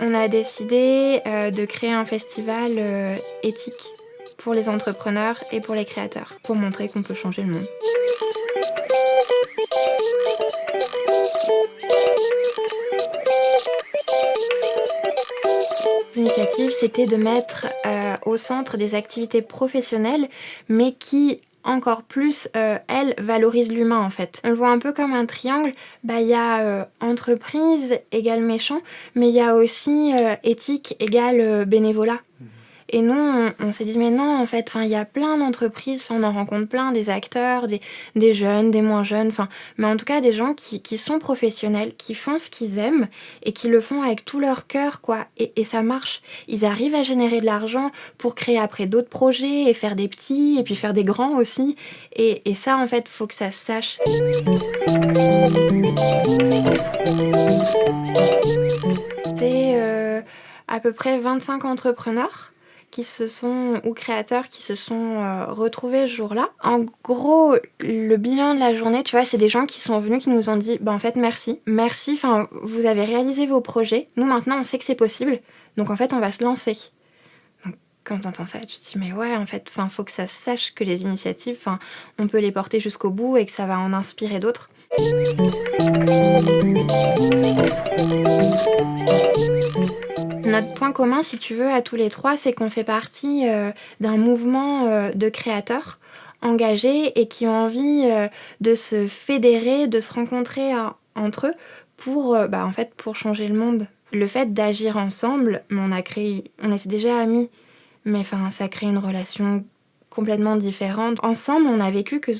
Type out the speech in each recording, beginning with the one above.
On a décidé euh, de créer un festival euh, éthique pour les entrepreneurs et pour les créateurs, pour montrer qu'on peut changer le monde. L'initiative, c'était de mettre euh, au centre des activités professionnelles, mais qui encore plus, euh, elle valorise l'humain en fait. On le voit un peu comme un triangle, bah y a euh, entreprise égale méchant, mais il y a aussi éthique égale bénévolat. Et nous, on, s'est dit, mais non, en fait, il y a plein d'entreprises, on en rencontre plein, des acteurs, des, des jeunes, des moins jeunes, mais en tout cas des gens qui, qui, sont professionnels, qui font ce qu'ils aiment et qui le font avec tout leur cœur, quoi. Et, et ça marche. Ils arrivent à générer de l'argent pour créer après d'autres projets et faire des petits et puis faire des grands aussi. Et, et ça, en fait, faut que ça se sache. C'est euh, à peu près 25 entrepreneurs qui se sont, ou créateurs qui se sont euh, retrouvés ce jour-là. En gros, le bilan de la journée, tu vois, c'est des gens qui sont venus, qui nous ont dit, bah en fait, merci, merci, enfin, vous avez réalisé vos projets, nous maintenant on sait que c'est possible, donc en fait on va se lancer. Donc quand t'entends ça, tu te dis, mais ouais, en fait, enfin, faut que ça sache que les initiatives, enfin, on peut les porter jusqu'au bout et que ça va en inspirer d'autres. Notre point commun, si tu veux, à tous les trois, c'est qu'on fait partie euh, d'un mouvement euh, de créateurs engagés et qui ont envie euh, de se fédérer, de se rencontrer entre eux pour, bah, en fait, pour changer le monde. Le fait d'agir ensemble, on a créé, on était déjà amis, mais enfin, ça crée une relation complètement différente. Ensemble, on a vécu que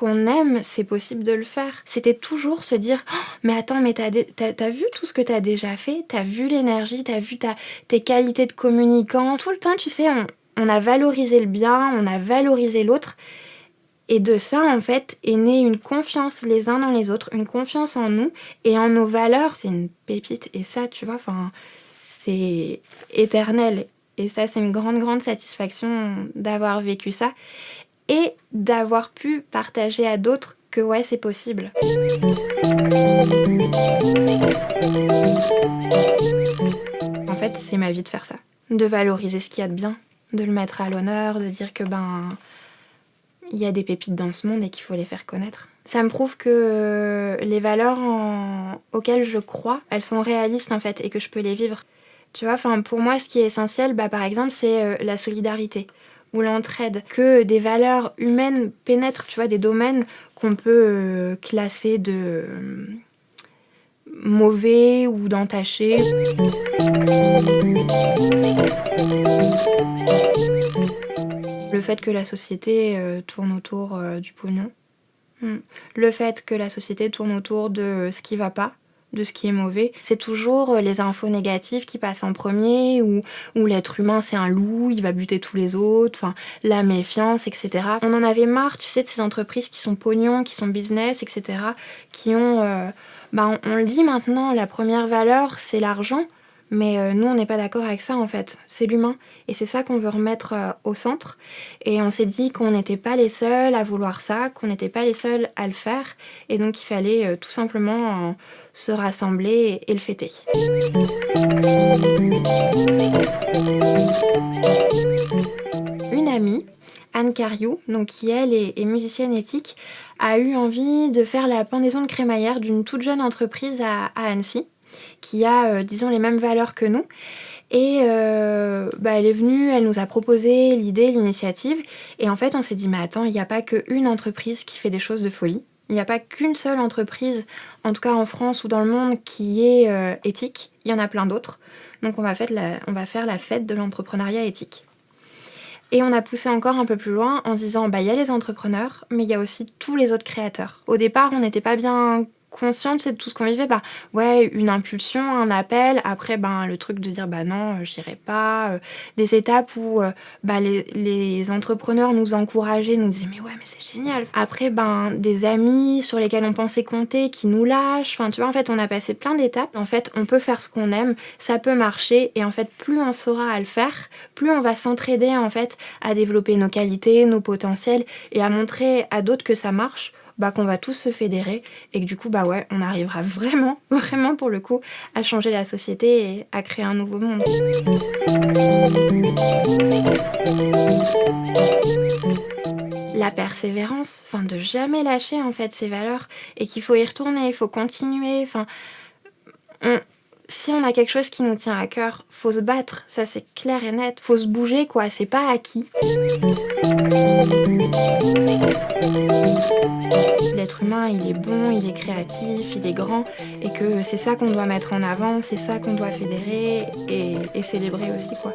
qu'on aime, c'est possible de le faire. C'était toujours se dire oh, mais attends, mais t'as as, vu tout ce que t'as déjà fait? T'as vu l'énergie T'as vu ta, tes qualités de communicant? Tout le temps, tu sais, on, on a valorisé le bien, on a valorisé l'autre. Et de ça, en fait, est née une confiance les uns dans les autres, une confiance en nous et en nos valeurs. C'est une pépite. Et ça, tu vois, enfin, c'est éternel. Et ça, c'est une grande, grande satisfaction d'avoir vécu ça et d'avoir pu partager à d'autres que ouais, c'est possible. En fait, c'est ma vie de faire ça. De valoriser ce qu'il y a de bien, de le mettre à l'honneur, de dire que ben il y a des pépites dans ce monde et qu'il faut les faire connaître. Ça me prouve que les valeurs auxquelles je crois, elles sont réalistes en fait et que je peux les vivre. Tu vois, pour moi, ce qui est essentiel, bah, par exemple, c'est euh, la solidarité ou l'entraide, que des valeurs humaines pénètrent, tu vois, des domaines qu'on peut euh, classer de euh, mauvais ou d'entachés. Le fait que la société euh, tourne autour du pognon. Hmm. Le fait que la société tourne autour de ce qui va pas de ce qui est mauvais. C'est toujours euh, les infos négatives qui passent en premier, ou, ou l'être humain c'est un loup, il va buter tous les autres, enfin la méfiance, etc. On en avait marre, tu sais, de ces entreprises qui sont pognon, qui sont business, etc. qui ont... Euh, bah, on le dit maintenant, la première valeur c'est l'argent, mais euh, nous, on n'est pas d'accord avec ça en fait. C'est l'humain. Et c'est ça qu'on veut remettre euh, au centre. Et on s'est dit qu'on n'était pas les seuls à vouloir ça, qu'on n'était pas les seuls à le faire. Et donc il fallait euh, tout simplement se rassembler et, le fêter. Une amie, Anne Cariou, donc qui elle est, musicienne éthique, a eu envie de faire la pendaison de crémaillère d'une toute jeune entreprise à Annecy qui a, euh, disons, les mêmes valeurs que nous. Et euh, bah, elle est venue, elle nous a proposé l'idée, l'initiative. Et en fait, on s'est dit, mais attends, il n'y a pas qu'une entreprise qui fait des choses de folie. Il n'y a pas qu'une seule entreprise, en tout cas en France ou dans le monde, qui est euh, éthique. Il y en a plein d'autres. Donc on va, faire la, fête de l'entrepreneuriat éthique. Et on a poussé encore un peu plus loin en disant, bah il y a les entrepreneurs, mais il y a aussi tous les autres créateurs. Au départ, on n'était pas bien consciente de tout ce qu'on vivait. Bah, ouais, une impulsion, un appel, après, ben, le truc de dire, bah non, euh, j'irai pas. Euh, des étapes où euh, bah, les, entrepreneurs nous encourageaient, nous disaient, mais ouais, mais c'est génial. Après, ben, des amis sur lesquels on pensait compter qui nous lâchent. Enfin, tu vois, en fait, on a passé plein d'étapes. En fait, on peut faire ce qu'on aime, ça peut marcher. Et en fait, plus on saura à le faire, plus on va s'entraider, en fait, à développer nos qualités, nos potentiels et à montrer à d'autres que ça marche bah, qu'on va tous se fédérer et que du coup, bah ouais, on arrivera vraiment, vraiment pour le coup, à changer la société et à créer un nouveau monde. La persévérance, enfin de jamais lâcher en fait ses valeurs et qu'il faut y retourner, il faut continuer, enfin... si on a quelque chose qui nous tient à cœur, faut se battre, ça c'est clair et net, faut se bouger quoi, c'est pas acquis. L'être humain, il est bon, il est créatif, il est grand, et que c'est ça qu'on doit mettre en avant, c'est ça qu'on doit fédérer et, célébrer aussi, quoi.